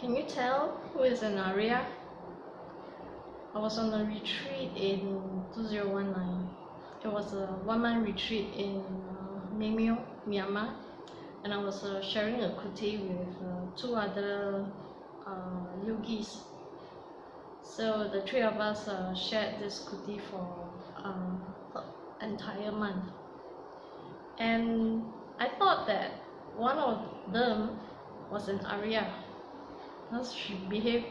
Can you tell who is an Arya? I was on a retreat in 2019. It was a one month retreat in uh, Myanmar, and I was uh, sharing a kuti with uh, two other uh, yogis. So the three of us uh, shared this kuti for an entire month. And I thought that one of them was an Arya because she behaved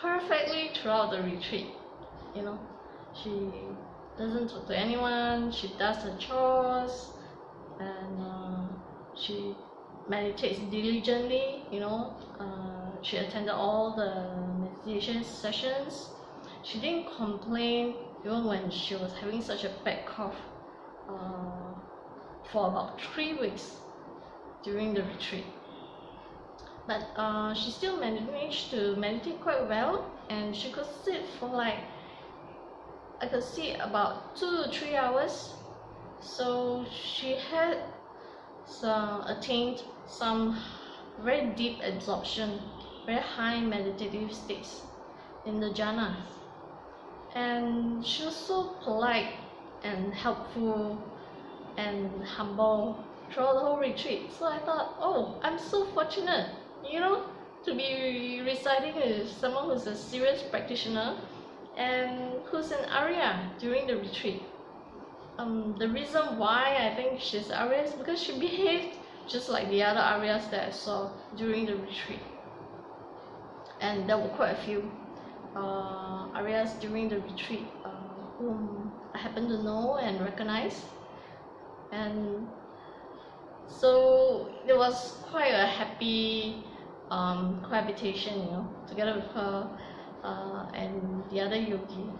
perfectly throughout the retreat. You know, she doesn't talk to anyone, she does her chores, and uh, she meditates diligently, you know. Uh, she attended all the meditation sessions. She didn't complain even when she was having such a bad cough uh, for about three weeks during the retreat but uh, she still managed to meditate quite well and she could sit for like I could sit about two to three hours. So she had some attained some very deep absorption very high meditative states in the jhanas and she was so polite and helpful and humble throughout the whole retreat. So I thought oh I'm so fortunate you know to be residing with someone who's a serious practitioner and who's an Arya during the retreat. Um, the reason why I think she's Arya is because she behaved just like the other Aryas that I saw during the retreat. And there were quite a few uh, Aryas during the retreat uh, whom I happen to know and recognize. And so it was quite a happy um, cohabitation, you know, together with her uh, and the other yogi.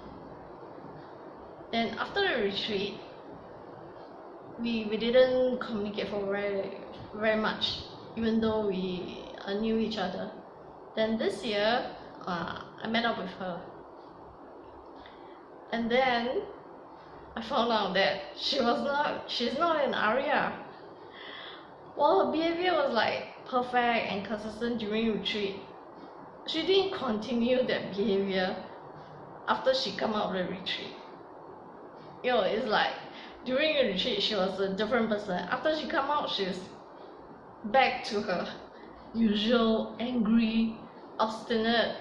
Then after the retreat, we, we didn't communicate for very very much, even though we uh, knew each other. Then this year, uh, I met up with her, and then I found out that she was not she's not an Arya. Well, her behavior was like perfect and consistent during retreat. She didn't continue that behavior after she come out of the retreat. You know, it's like during the retreat she was a different person. After she come out, she's back to her usual angry, obstinate,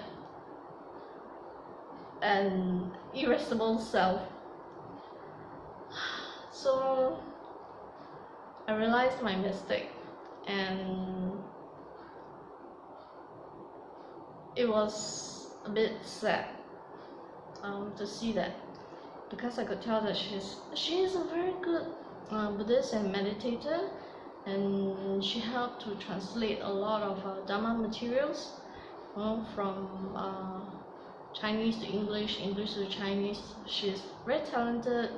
and irascible self. So I realized my mistake and it was a bit sad um, to see that because I could tell that she's she is a very good uh, Buddhist and meditator and she helped to translate a lot of uh, Dharma materials know, from uh, Chinese to English, English to Chinese. She's very talented,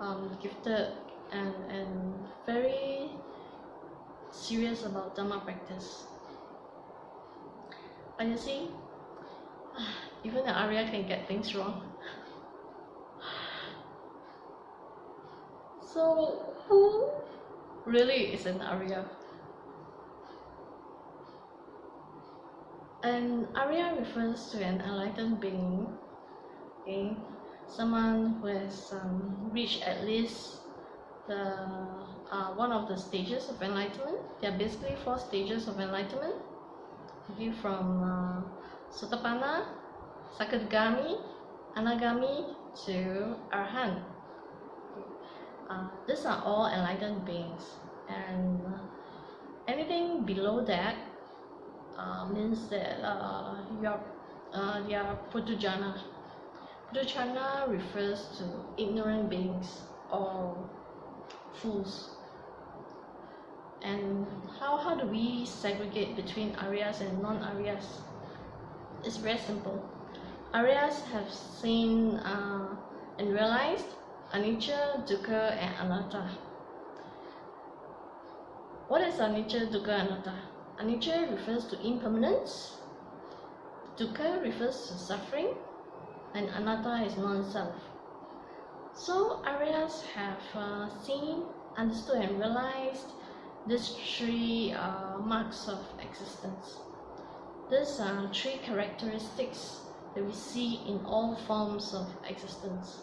um, gifted and, and very serious about Dharma practice. But you see, even the Arya can get things wrong. So, who really is an Arya? An Arya refers to an enlightened being, okay? someone who has um, reached at least the uh, one of the stages of enlightenment. There are basically four stages of enlightenment. Okay, from uh, Sotapanna, Sakadagami, Anagami to Arhan. Uh, these are all enlightened beings, and anything below that uh, means that uh, you are uh, they are Puthujjana. Puthujjana refers to ignorant beings or fools. And how, how do we segregate between Aryas and non-Aryas? It's very simple. Aryas have seen uh, and realized anicca, dukkha, and anatta. What is anicca, dukkha, and anatta? Anicca refers to impermanence, dukkha refers to suffering, and anatta is non-self. So Aryas have uh, seen, understood and realized these three uh, marks of existence. these are three characteristics that we see in all forms of existence.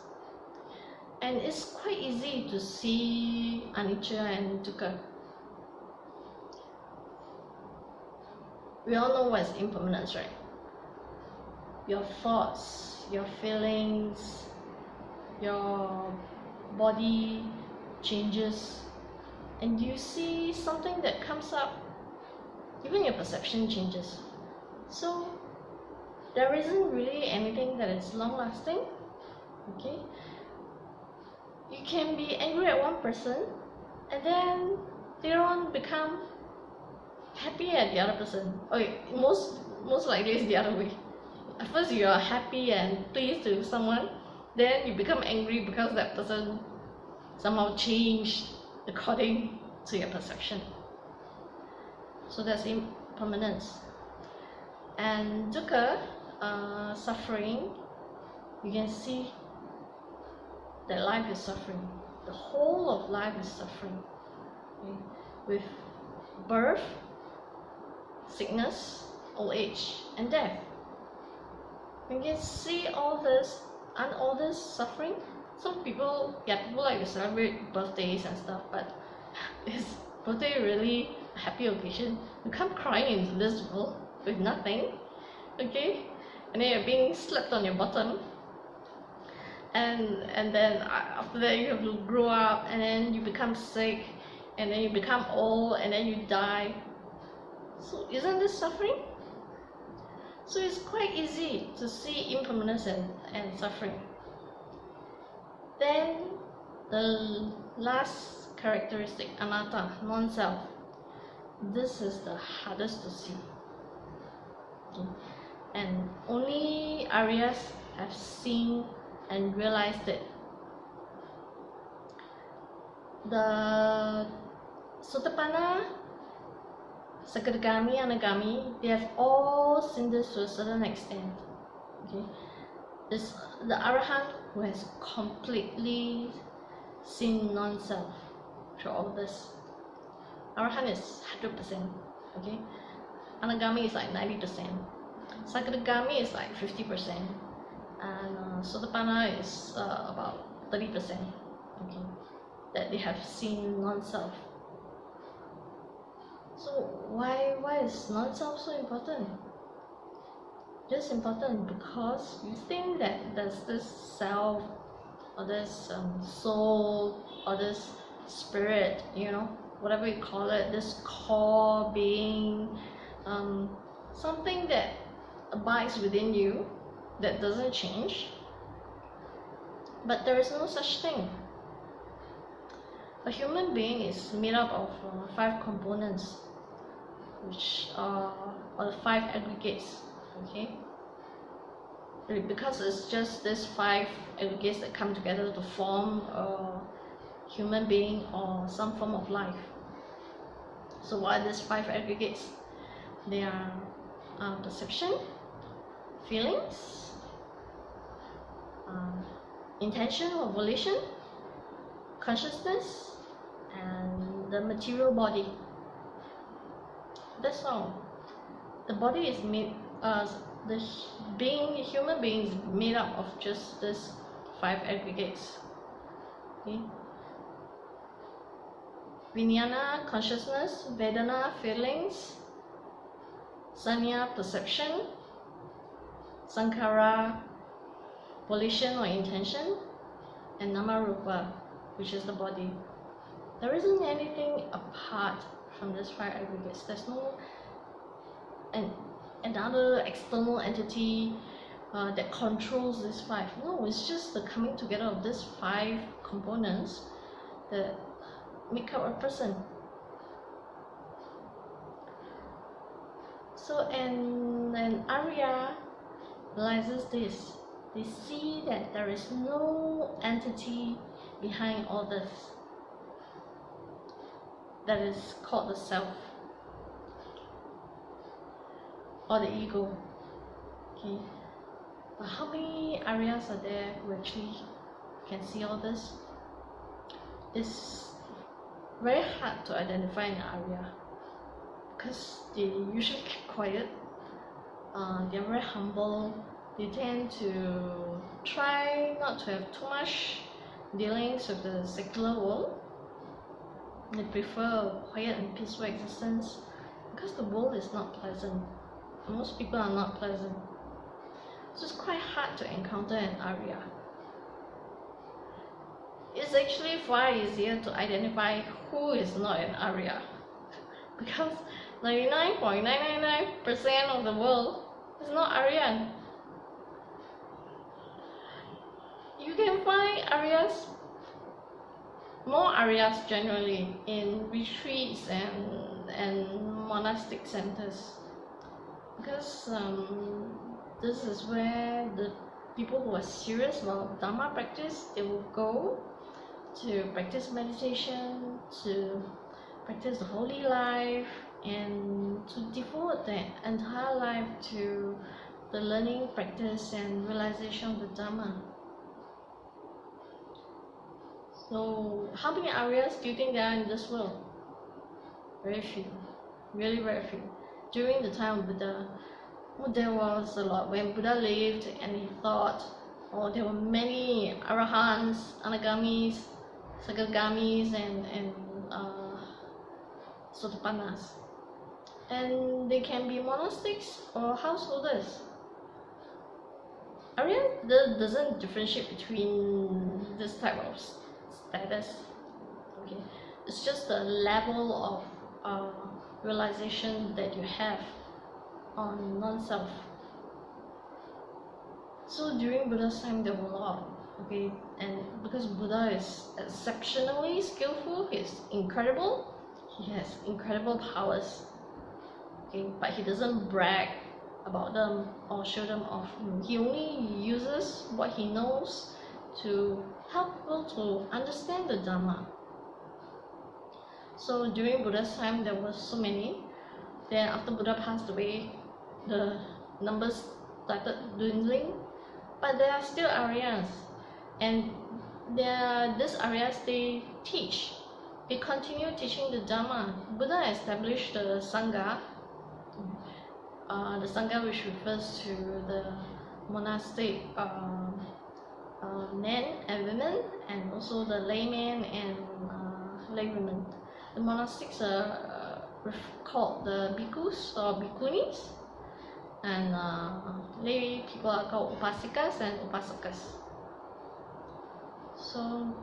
And it's quite easy to see anicca and dukkha. We all know what is impermanence, right? Your thoughts, your feelings, your body changes, and you see something that comes up, even your perception changes. So there isn't really anything that is long lasting. Okay? You can be angry at one person and then later on become happy at the other person. Oh, okay, most most likely it's the other way. At first you are happy and pleased with someone, then you become angry because that person somehow changed according to your perception. So that's impermanence and dukkha uh, suffering you can see that life is suffering the whole of life is suffering okay? with birth sickness old age and death you can see all this and all this suffering some people yeah people like to celebrate birthdays and stuff but is birthday really a happy occasion? You come crying into this world with nothing okay? And then you're being slapped on your bottom. And and then after that you have to grow up and then you become sick and then you become old and then you die. So isn't this suffering? So it's quite easy to see impermanence and, and suffering then the last characteristic anatta non-self this is the hardest to see and only Aryas have seen and realized it. The Sotapanna, Sakadagami, Anagami, they have all seen this to a certain extent. Okay, this the Arahant who has completely seen non-self through all this. Arahant is hundred percent. Okay, Anagami is like 90%. Sakadagami is like 50%. And uh, Sotapanna is uh, about 30%. Okay, that they have seen non-self. So why why is non-self so important? It's important because you think that there's this self or this um, soul or this spirit, you know, whatever you call it, this core being um, something that abides within you that doesn't change. But there is no such thing. A human being is made up of uh, five components which are, the five aggregates okay because it's just these five aggregates that come together to form a human being or some form of life so what are these five aggregates they are uh, perception, feelings, uh, intention or volition, consciousness, and the material body. That's all. The body is made, uh, the being, human being is made up of just this five aggregates. Okay? Consciousness, Vedana, feelings, Sanya perception, Sankhara volition or intention, and Namarupa, which is the body. There isn't anything apart from these five aggregates. There's no an, another external entity uh, that controls these five. No, it's just the coming together of these five components that make up a person. So and and Arya realizes this. They see that there is no entity behind all this. That is called the self or the ego. Okay. But how many Aryas are there who actually can see all this? It's very hard to identify an Arya because they usually keep quiet uh, they're very humble they tend to try not to have too much dealings with the secular world they prefer a quiet and peaceful existence because the world is not pleasant most people are not pleasant. So it's quite hard to encounter an Arya it's actually far easier to identify who is not an Arya because 99.999% of the world is not Aryan. You can find Aryas, more Aryas generally, in retreats and, and monastic centers because um, this is where the people who are serious about Dharma practice, they will go to practice meditation, to practice the holy life, and to devote their entire life to the learning, practice, and realization of the Dharma. So, how many Aryas do you think there are in this world? Very few. Really very few. During the time of Buddha, well, there was a lot. When Buddha lived and he thought, oh, there were many Arahants, Anagamis, Sakadagamis, and, and uh, Sotapannas and they can be monastics or householders. Aryan doesn't differentiate between this type of status. Okay, it's just the level of uh, realization that you have on non-self. So during Buddha's time, there were a lot. Okay, and because Buddha is exceptionally skillful, he's incredible. He has incredible powers okay but he doesn't brag about them or show them off he only uses what he knows to help people to understand the Dharma so during Buddha's time there were so many. Then after Buddha passed away the numbers started dwindling. But there are still Aryas and there these Aryas they teach. They continue teaching the Dharma Buddha established the Sangha. Uh, the Sangha which refers to the monastic uh, uh, men and women and also the laymen and uh, laywomen. The monastics are uh, called the bhikkhus or bhikkhunis and uh, lay people are called upasikas and upasakas. So,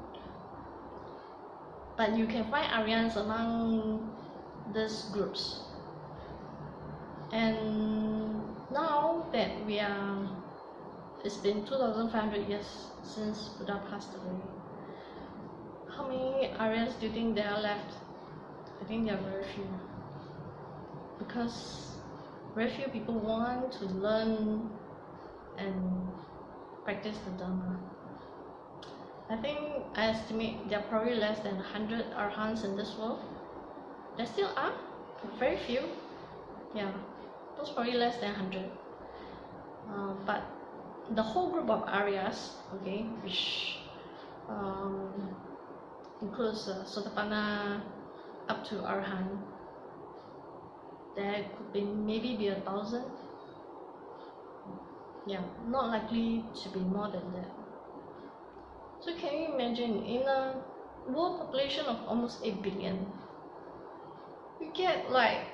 but you can find Aryans among these groups. And now that we are it's been 2500 years since Buddha passed away how many Aryas do you think there are left I think there are very few because very few people want to learn and practice the Dharma I think I estimate there are probably less than 100 Arhants in this world. There still are but very few. Yeah was probably less than 100 uh, but the whole group of Aryas okay which um, includes uh, Sotapanna up to Arhan. There could be maybe be a thousand. Yeah not likely to be more than that. So can you imagine in a world population of almost 8 billion you get like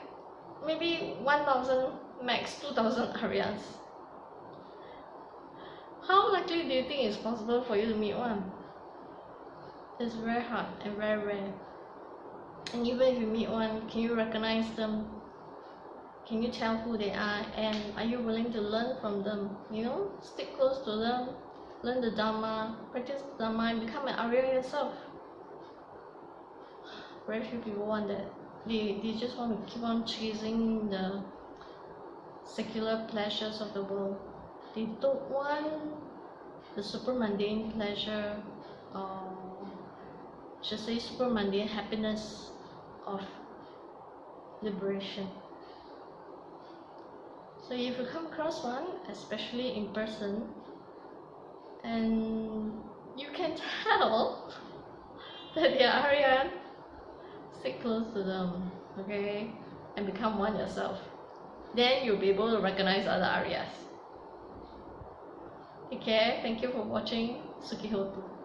maybe 1000 max 2000 Aryans. How likely do you think it's possible for you to meet one? It's very hard and very rare and even if you meet one can you recognize them? Can you tell who they are? And are you willing to learn from them? You know stick close to them learn the dharma practice the dharma and become an arya yourself. Very few people want that. They, they just want to keep on chasing the secular pleasures of the world. They don't want the super mundane pleasure or should say super mundane happiness of liberation. So if you come across one, especially in person, and you can tell that they are Aryan stick close to them, okay? And become one yourself. then you'll be able to recognize other take care thank you for watching Sukhi hotu